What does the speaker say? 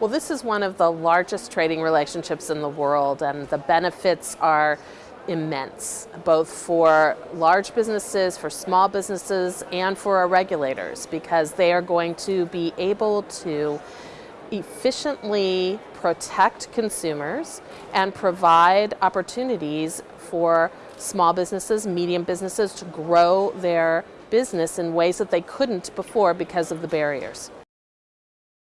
Well, this is one of the largest trading relationships in the world, and the benefits are immense, both for large businesses, for small businesses, and for our regulators, because they are going to be able to efficiently protect consumers and provide opportunities for small businesses, medium businesses to grow their business in ways that they couldn't before because of the barriers.